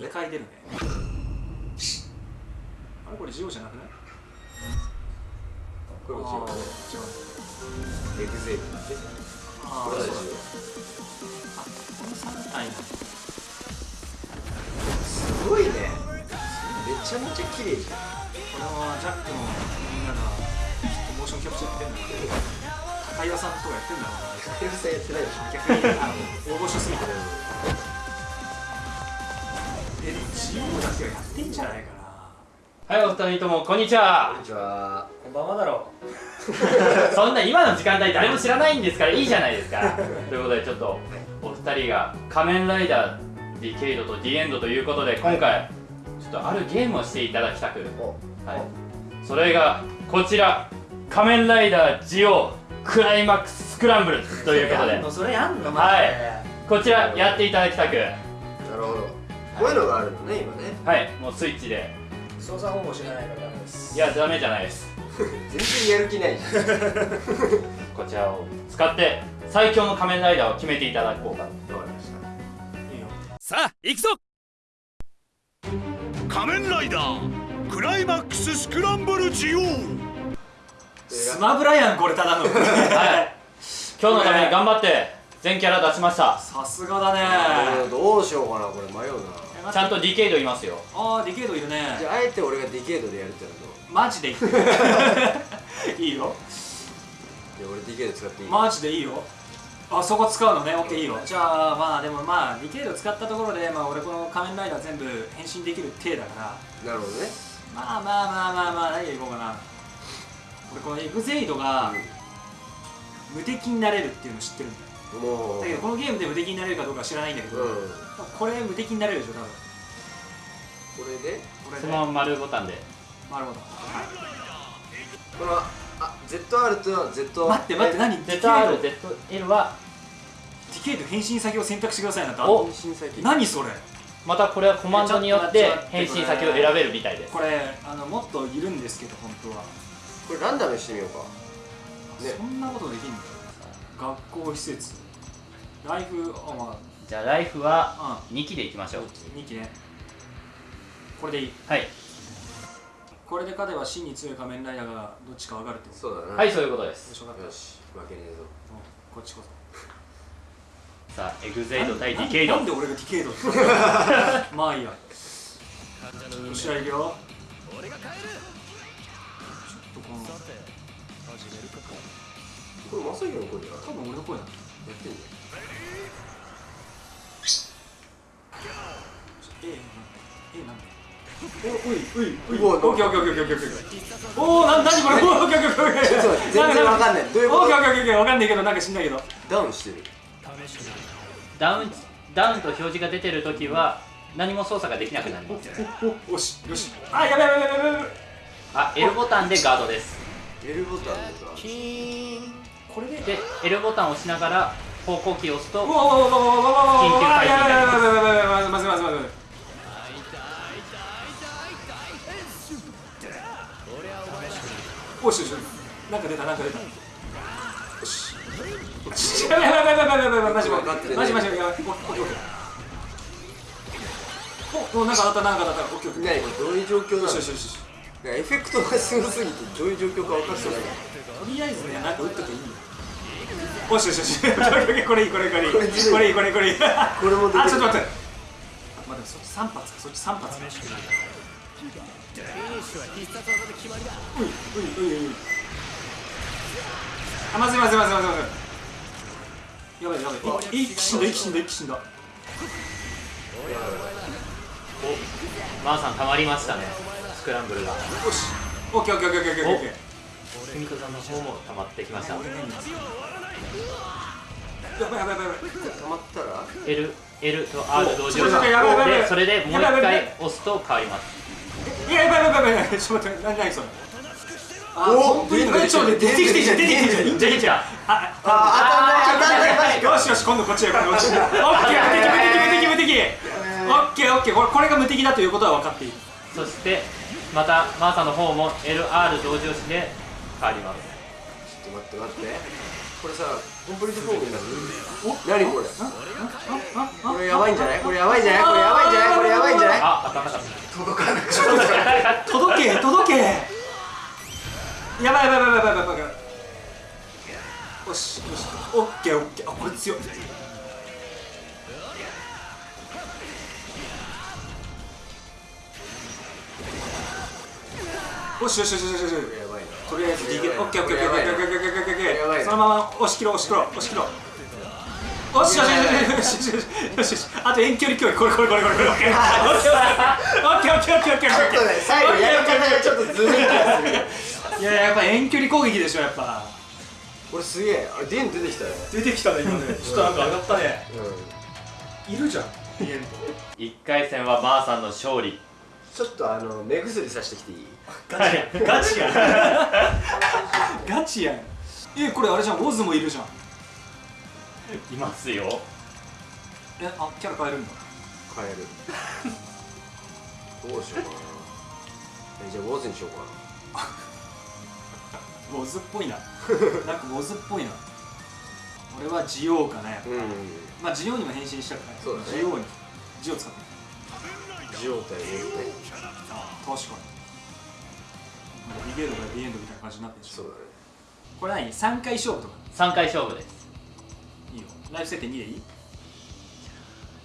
2回出るね。あれこれジオじゃなくない？これも違う。ねあー違うエグゼイあこの。3体すごいね。めちゃめちゃ綺麗じゃん。これはジャックのみんながきっとモーションキャプチャーやってんだ。けど高岩さんとかやってんだろうな。カヨさんやってないでしょ。逆にあの大御所すぎてえでもジオだけはやってんじゃないかな。はいお二人ともこんにちは。こんにちは。こんばんはだろ そんな今の時間帯誰も知らないんですからいいじゃないですか。ということでちょっとお二人が仮面ライダーディケイドとディエンドということで今回ちょっとあるゲームをしていただきたく。おはい。それがこちら仮面ライダージオクライマックススクランブルということで。やんのそれやんのはい。こちらやっていただきたく。なるほどこういうのがあるのね今ね。はいもうスイッチで。操作方法知らないからダメです。いやダメじゃないです。全然やる気ないじゃん。こちらを使って最強の仮面ライダーを決めていただこうか。わかりましたいいよさあ行くぞ。仮面ライダークライマックススクランブルジオスマブラやんこれただの。はい。今日のために頑張って全キャラ出しました。さすがだね。どうしようかなこれ迷うな。ちゃんとディケイドいますよ。ああディケイドいるね。じゃああえて俺がディケイドでやるってなるとマジでいい。いいよ。いや俺ディケイド使っていい。マジでいいよ。あそこ使うのね。オッケーいいよ。じゃあまあでもまあディケイド使ったところでまあ俺この仮面ライダー全部変身できる体だから。なるほどね。まあまあまあまあまあ何がいこうかな俺このエグゼイドが無敵になれるっていうの知ってるんだよだけどこのゲームで無敵になれるかどうかは知らないんだけど、うん。これ無敵になれるでしょ多分。これで？これそのまま丸ボタンで。なるほどこのあ ZR と Z 待って待って何？ZRZL は。ディケイド変身先を選択してくださいなんてお。変身先。何それ？またこれはコマンドによって。変身先を選べるみたいです。これあのもっといるんですけど本当は、これランダムにしてみようか。ね。そんなことできんの？学校施設ライフあまじゃあライフはあ2期でいきましょう。2期ね。これでいい。はい。これで勝てば真に強い仮面ライダーがどっちか分かるってこと。そうだな。はいそういうことです。よし分かった。よし。負けねえぞ。うん。こっちこそ。さあエグゼイド対ディケイド。なんで俺がディケイド？まあいいや。よしじゃあいくよちょっとこの。これまさきの声じゃん多分俺の声だ。やってんじええなんで？おおいおいおい。うわオッケーオッケーオッケーオッケーオッケーおおな何これ？おーオッケーオッケーオッケーオッケーゃんちょっと待って全然わかんない。どういうこと？オッケーオッケーオッケーわかんないけどなんか知んないけど。ダウンしてる。ダウンダウンと表示が出てるときは何も操作ができなくなります。およしよし。あやべやべやべやべあ L ボタンでガードです。L ボタンでさこれでで L ボタンを押しながら方向キーを押すと緊急回避になりますやばいやばいやばいやばいやばいまずいまずいまずいおしよしよしなんか出たなんか出たよしやばいやばいやばいやばいやばいやばいマジマジ分かってるねマジマジやばいオッケーオッケーおおなんか当たったなんか当たったオッケーオッケーどういう状況なのよしよしよしエフェクトがすごすぎてどういう状況か分かってないとりあえずねなんか打っときゃいいよおしよしよし。オッケーオッケーこれいいこれいいこれいい。これいこれい。いこれいいこれいい。これもできる。あちょっと待ってまあでもそっち3発かそっち3発かういういういういうあまずいまずいまずいまずいまずいやばい。やばいい一気死んだ一気死んだ一気死んだ。よおマーさん溜まりましたね。スクランブルが。し。オッケーオッケーオッケーオッケーオッケー。オッケーふみこさんの方も溜まってきました。俺何やばいやばいやばいやばい。溜まったら？L, L と R 同時でそれでもう一回押すと変わります。いややばいやばいやばいちょっと待って何何それ？あお本当に？えちょっと出てきてんじゃん出てきてんじゃんいいんじゃんあ。あ当たんない当たんないよしよし今度こっちへこっちへオッケー無敵無敵無敵無敵オッケーオッケーこれこれが無敵だということは分かっているそしてまたマーさんの方も LR 同時押しで変わりますちょっと待って待ってこれさコンプリートフォークになるお何これこれやばいんじゃない？これやばいんじゃない？これやばいんじゃないこれやばいんじゃないあ頭が届かなく届け届けやばいやばいやばいやばいやばいやばいよしよしオッケーオッケーあこれ強いよしよしよしよしよしとりあえず DK オッケーオッケーオッケーオッケーオッケーオッケーオッケーオッケーそのまま押し切ろう押し切ろう押し切ろう。よしよしよしよしよしよしあと遠距離競技これこれこれこれこれオッケーオッケーオッケーオッケーオッケーオッケーちょっとね最後やり方がちょっとずるいいややっぱ遠距離攻撃でしょやっぱ俺すげえあれデン出てきたね出てきたね今ねちょっとなんか上がったねうんいるじゃんディエンド1回戦はマーさんの勝利ちょっとあの目薬さしてきていい？ガチやんガチやん。ガチやん。えこれあれじゃん。ウォズもいるじゃん。いますよ。えあキャラ変えるんだ。変える。どうしようかな。えじゃあウォズにしようか ウォズっぽいな。なんかウォズっぽいな。俺はジオウかなやっぱ。なうん。まあジオウにも変身したからねそうだね。ジオウに。ジオウ使ってジオ対ウォズ対あ確かに。なんかディゲードからディエンドみたいな感じになってるし。そうだね。これ何？3回勝負とか？3回勝負です。いいよ。ライフ設定2でいい？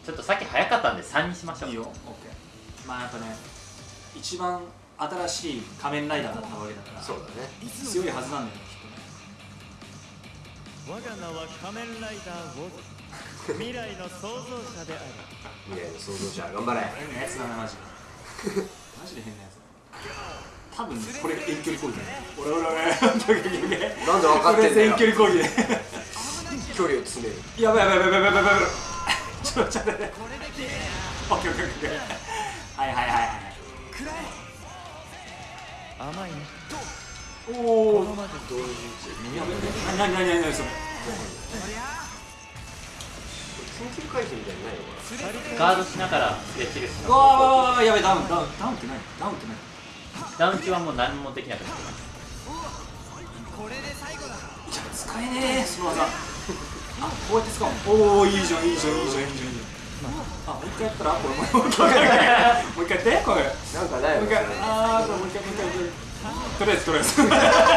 ちょっとさっき早かったんで3にしましょう。いいよ、オッケー。まあやっぱね、一番新しい仮面ライダーだったわけだから、そうだね。強いはずなんだよね、きっとね。我が名は仮面ライダーウォズ未来の創造者である未来の創造者頑張れ変なやつだな、マジで。マジで変なやつだ。多分ね、これが遠距離攻撃だね。俺俺俺、なんで分かってんだよこれ遠距離攻撃で。距離を詰めるやばいやばいやばいやばいやばいやばい。ちょっとちょっと待って。オッケーオッケーオッケー。はいはいはいはい。甘いねおお。このまで同時やべえ、なになになになにそれ。緊急回避みたいにないのかなガードしながらスレッチルしうわーわーわーやべえ、ダウンダウンダウンって何ダウンって何ダウン中はもう何もできなくなってます。じゃあ使えねえ。その技あこうやって使う。のおおいいじゃんいいじゃんいいじゃんいいじゃん。いいじゃんあもう一回やったらこれもう一回もう一回やって これ。なんかないのもう一回あーこれもう一回もう一回とりあえずとりあえずオッケーオッケーオ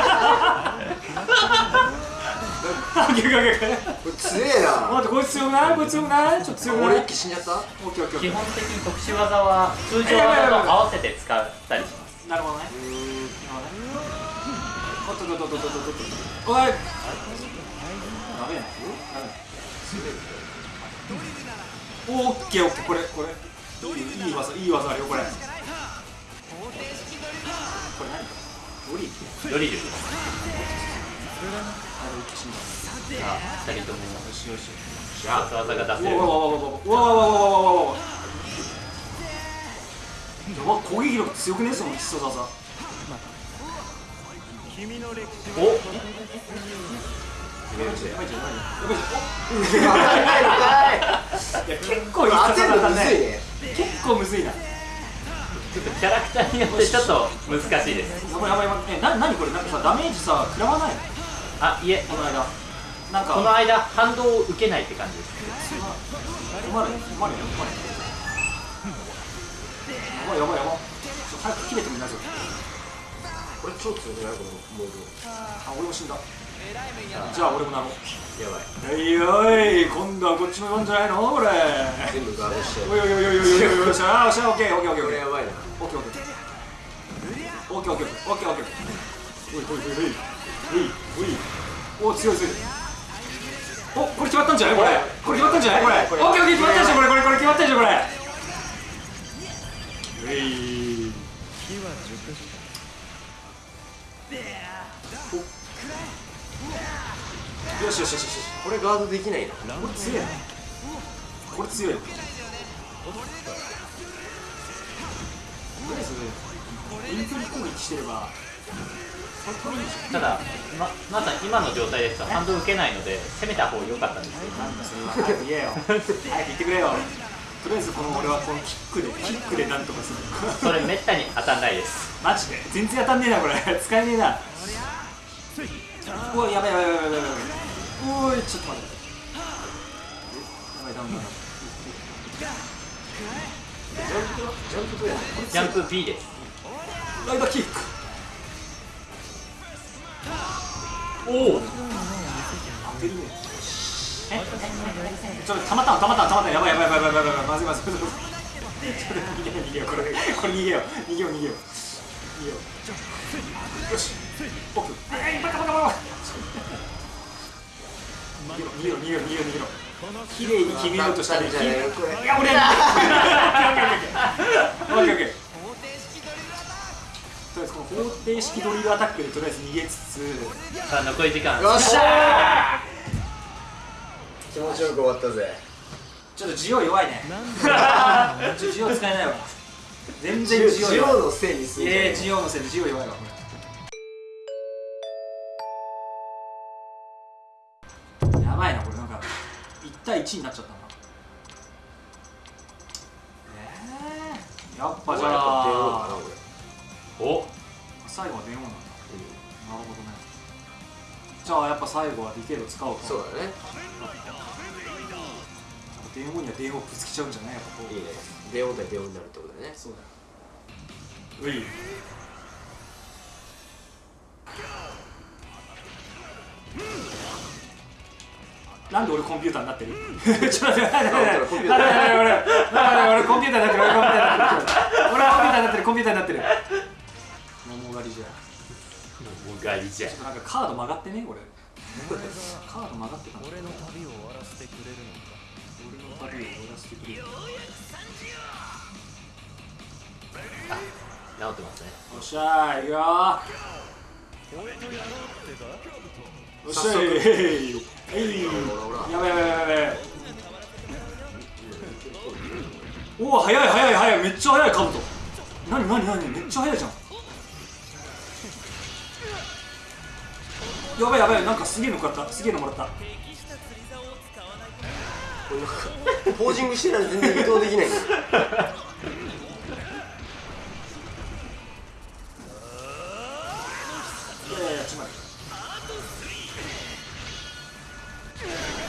ッケーこれ強えな。待ってこいつ強くない？こいつ強くない？ちょっと強くない？俺一気死んじゃった？基本的に特殊技は通常技と合わせて使ったりします。ーなるほどね。うーん。なるほどね。おっとっとっとっとっとっとおい。やべえなやべえなオッケーオッケー。これこれ。いいいい技いい技あるよこれ。これ何？ドリードリル。あれ一気死んだあ2人ともよしよし必殺技が出せるうわうわうわうわうわうわうわうわわわやば攻撃力強くねその必殺技おはやばいじゃんやばいじゃんやばいじゃないのいや結構いい当てるのだむずいね結構むずいなちょっとキャラクターによってちょっと難しいですやばいやばいやばいえな何これなんかさダメージさ食らわないのあいえこの間なんかこの間反動を受けないって感じです困る困るよ困るやばいやばいやば早く切れてもいないぞこれ超強くないこのモーあ俺も死んだじゃあ俺もなろうドやばいおいおい今度はこっちの番じゃないのこれ全部ガードしておいおいおいおいおいおいおいよっしゃよっしゃオッケーオッケーオッケーオッケーこれやばいなオッケーオッケーオッケーオッケーオッケーオッケーオッケーオッケーおいおいおいおいおいおいお強い強いおこれ決まったんじゃない？これ。これ決まったんじゃない？これ。オッケーオッケー決まったでしょ？これこれこれ決まったでしょ？これ。よしよしよしよし。これガードできないの？これ強いなこれ強いよとりあえず遠距離攻撃してればただままさに今の状態ですと反動受けないので攻めた方が良かったんですけどなんだそれは早く言えよ。早く言ってくれよ。とりあえずこの俺はこのキックでキックでなんとかする。それめったに当たんないです。マジで？全然当たんねえなこれ。使えねえな。うわやばいやばいやばいやばいやばい。おいちょっと待って。やばいダメだ。ジャンプジャンプジャンプ B です。ライダーキックおお。ちょっとたまったのたまったのたまったのやばいやばいやばいやばいやばいやばい。まずいまずい。まずいちょっと逃げよう逃げようこれ。これ逃げよう逃げよう逃げよう。逃げようよしオッケーえいバカバカバカ逃げろ逃げろ逃げろ逃げろ。綺麗に決めようとしたねいや俺やオッケー。オッケーオッケーオッケーオッケーとりあえずこの方程式ドリルアタックでとりあえず逃げつつさあ残り時間。よっしゃー。気持ちよく終わったぜ。ちょっとジオ弱いね。ジオ使えないわ。全ジ然ジオ弱い。オのせいにすんじゃねええジオのせいでジオ弱いわ。これやばいなこれ。なんか1対1になっちゃったな。ええやっぱじゃあ俺お。最後は電話なんだ。なるほどね。じゃあやっぱ最後はディケイド使おうかそうだね。電話には電話ぶつけちゃうんじゃない？やっぱこう。いいね。電王対電王になるってことだね。そうだよ。うい。なんで俺コンピューターになってる？ちょっと待って待って待って。待って俺俺コンピューター。になってる俺コンピューターになって。るコンピューターになってるコンピューターになってる桃狩りじゃ。もうガリじゃ。ちょっとなんかカード曲がってね俺。カード曲がってたの。俺の旅を終わらせてくれるのか。俺の旅を終わらせてく。れるよ治ってますね。っしゃーいくよー。俺とやろうってかよっしゃいえいやばいやばいやばいやばい。おお早い早い早いめっちゃ早いカブト。何何何？めっちゃ早いじゃんやばいやばいなんかすげえの買った。すげえのもらった。ポージングしてないと全然移動できない。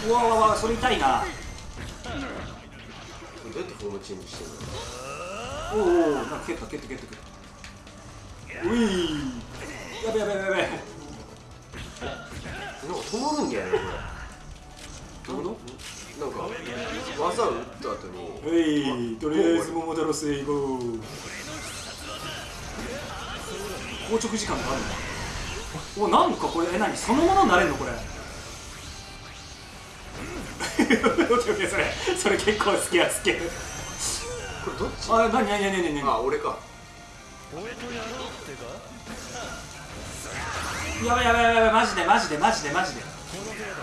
うわうわうわそれ痛いな。どうやってフォームチェンジしてんの？おおおおなんか蹴った蹴った蹴った蹴った。ういやべやべやべやべなんか止まるんだよねどういうここれなんか技を打った後に。とはいとりあえず桃太郎成功硬直時間があるんだおなんかこれえ何？そのものになれんのこれ？オッケーオッケーそれそれ結構好きや好きこれどっち？あ何？何？何？何？何？あ俺か。俺とやろうってか？やばいやばいやばいやばいマジでマジでマジでマジで。この程度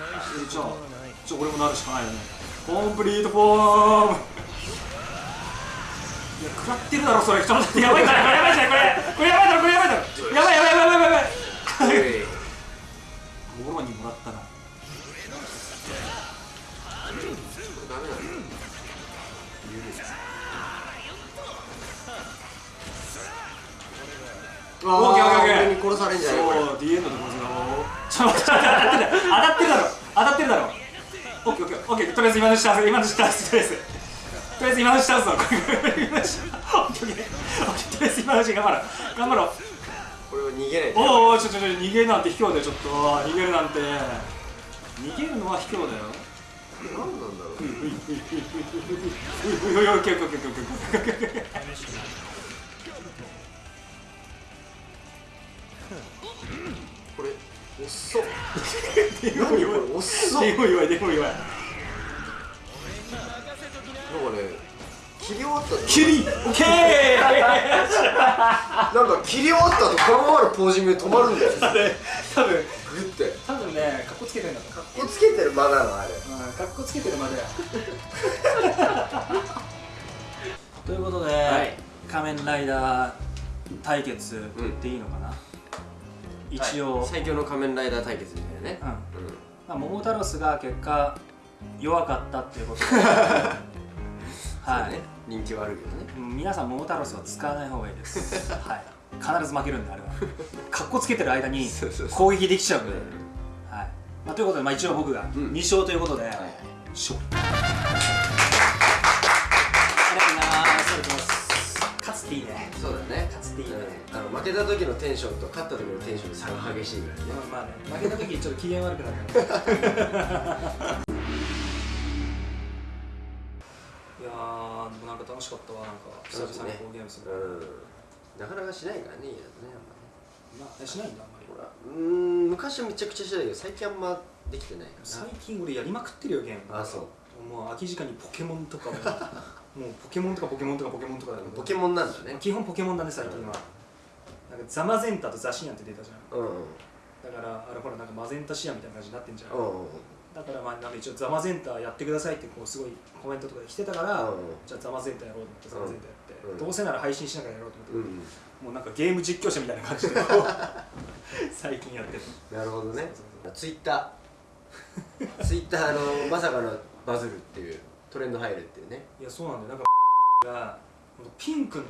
大えじゃあしたことはないちょ俺もなるしかないよね。コンプリートフォーム。いや食らってるだろそれ。ちょっとやばいからこれやばいじゃんこれ。これやばいオッケーオッケーオッケー。殺されんじゃないこれ。そう D エンドでございますちょっと待って当たってるだろ。当たってるだろ。オッケーオッケーオッケー。とりあえず今の下今の下とりあえず。とりあえず今の下ぞこれ今の下オッケーオッケー。オッケーとりあえず今の下頑張ろう。頑張ろう。これは逃げないとおうおうちょちょちょ逃げるなんて卑怯だよちょっと。逃げるなんて。逃げるのは卑怯だよ。何なんだろうこれ遅っでも何これ弱い遅っでも弱いでも弱い。なんかね切り終わった後キリオッケー！なんか切り終わった後このままのポージングで止まるんだよ。多分グって。多分ねかっこつけてんだとかっこつけてる間なのあれ。うんかっこつけてるまで ということで、はい。仮面ライダー対決っていいのかな、一応、最強の仮面ライダー対決みたいなね。うん。うん。まあ、桃太郎スが結果弱かったっていうことで。はい、ね。人気はあるけどね。うん皆さん桃太郎スは使わない方がいいです。はい。必ず負けるんであれは。かっこつけてる間に攻撃できちゃうんで、はい。まあ、ということで、まあ、一応僕がん。2勝ということで、うござい。ますありがとうございます。勝つっていいね。そうだっていいね、うん。あの負けた時のテンションと勝った時のテンションの差が激しいぐらいね。まあまあね。負けた時ちょっと機嫌悪くなる いやーでもなんか楽しかったわ。なんか久々にこうゲームする、うん。なかなかしないからね家だとね。あんまりまあえしないんだあんまり。ほらうーん昔はめちゃくちゃしてたけど最近あんまできてないか最近俺やりまくってるよゲーム。あそう。もう空き時間にポケモンとかも もうポケモンとかポケモンとかポケモンとかだポケモンなんだね。基本ポケモンだね最近は、なんかザマゼンタとザシアンって出たじゃん。うんうん。だからあれほらなんかマゼンタシアンみたいな感じになってんじゃん、うんうん。だからまあなんか一応ザマゼンタやってくださいってこうすごいコメントとかで来てたから、うんじゃあザマゼンタやろうと思ってザマゼンタやって、うん。どうせなら配信しながらやろうと思って、うんもうなんかゲーム実況者みたいな感じで 最近やってる。なるほどね。そうそう。ツイッター。ツイッターのまさかのバズるっていうトレンド入るっていうね。いやそうなんだよ。なんか がピンクの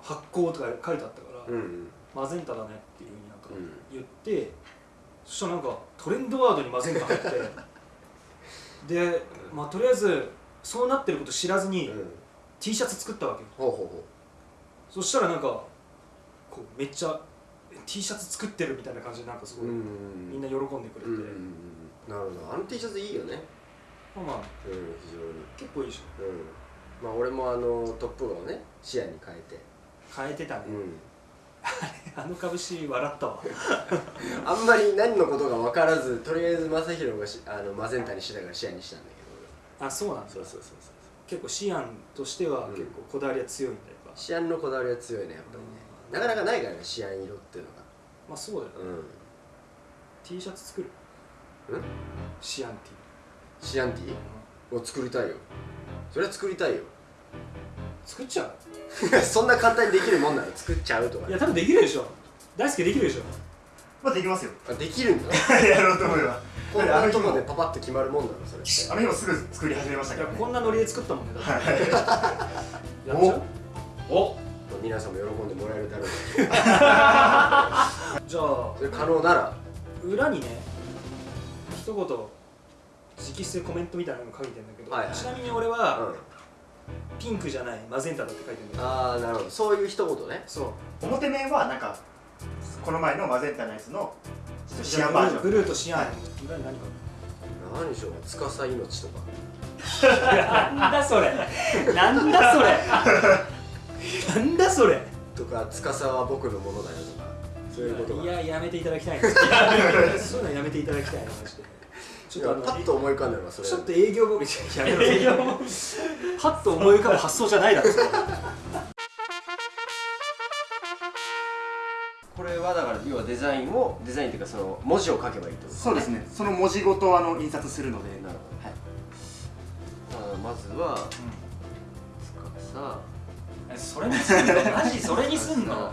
発光とか書いてあったから、うんマゼンタだねっていうふうになんかうん。言って、そしたらなんかトレンドワードにマゼンタ入って でまあとりあえずそうなってること知らずに、うん。T シャツ作ったわけよ。ほうほうほそしたらなんかこうめっちゃ T シャツ作ってるみたいな感じでなんかすごい、ううんみんな喜んでくれて、うんうんうん。なるほど。あの T シャツいいよね。まあまあ。うん非常に結構いいでしょ。うん。まあ俺もあのトップをね視野に変えて。変えてたね、うん。あの株式笑ったわ。あんまり何のことが分からずとりあえず正宏がしあのマゼンタにしてたから視野にしたんだけあそうなんだ。どそうそうそうそう。結構シアンとしてはうん。結構こだわりは強いんだやっぱ、シアンのこだわりは強いねやっぱりね。なかなかないからねシアン色っていうのまあそうだよ、がうん。T シャツ作る？うん？シアン T シアンティー？を作りたいよ。それは作りたいよ。作っちゃう？そんな簡単にできるもんなら作っちゃうとかいや多分できるでしょ。大輔できるでしょ。まあできますよ。あできるんだ？やろうと思えば。こんなとこでパパッと決まるもんなの？それ。あの日もすぐ作り始めましたいやけどねこんなノリで作ったもんね。だって。はい。やっちゃう？お？皆さんも喜んでもらえるだろう。じゃあそれ可能なら。裏にね一言直筆でコメントみたいなの書いてんだけど、はいはい。ちなみに俺うは、ん。ピンクじゃないマゼンタだって書いてんだよああなるほど。そういう一言ね。そう。表面はなんかこの前のマゼンタのやつのシアンバージョン。ブルーとシアン、はい何か何でしょう司命とか。なんだそれ。なんだそれ。なんだそれ。とか司は僕のものだよとか。そういうことがいややめていただきたい。そういうのやめていただきたいなマジでちょっとあのパッと思い浮かんだのはそれ。ちょっと営業部やめろ営業パッと思い浮かぶ発想じゃないだろこれはだから要はデザインをデザインっていうかその文字を書けばいいってことそうですね。その文字ごとあの印刷するので。なるはい。ほどあまずは司それにすんの？マジそれにすんの？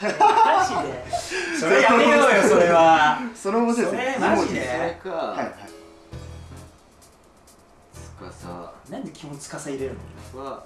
マジで。それやめようよそれは。その文字ですねそれマジで。それか、はいはい。司なんで基本司入れるの？は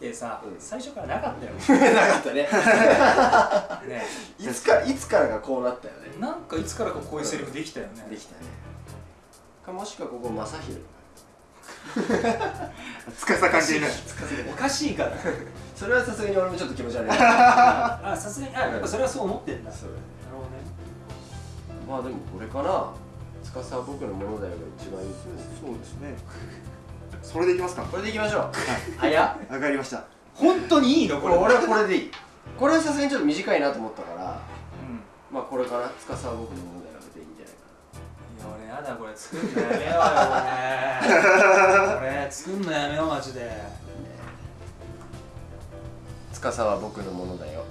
のキャラ設定さ、うん。最初からなかったよ。な なかったね。ね。いつからいつからがこうなったよね。なんかいつからかこういうセリフできたよね。できたね。かもしくはここ正宏つかさ関係ない。おかしいから。それはさすがに俺もちょっと気持ち悪い。なあさすがにあやっぱそれはそう思ってんだ。なるそうほどね。まあでもこれかな。司は僕のものだよが一番いいですね。そうですねそれでいきますか。これでいきましょう。あい。やわかりました。本当にいいの？これ。俺はこれでいい。これはさすがにちょっと短いなと思ったから。うん。まあこれかな司は僕のものだよでいいんじゃないかいや俺やだこれ作んのやめようよこれこれ作んのやめようマジで。な司は僕のものだよ。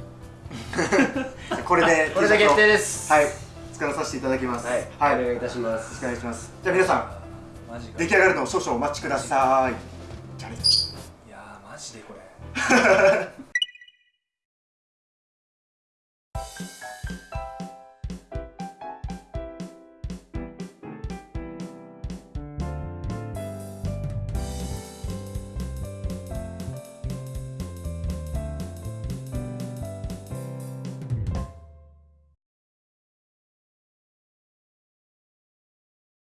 これでこれで決定です。はい。作らさせていただきます。はい、はい、よお願いいたします。ろしくお願いします。じゃあ皆さん出来上がるのを少々お待ちください。じゃあね。いやーマジでこれ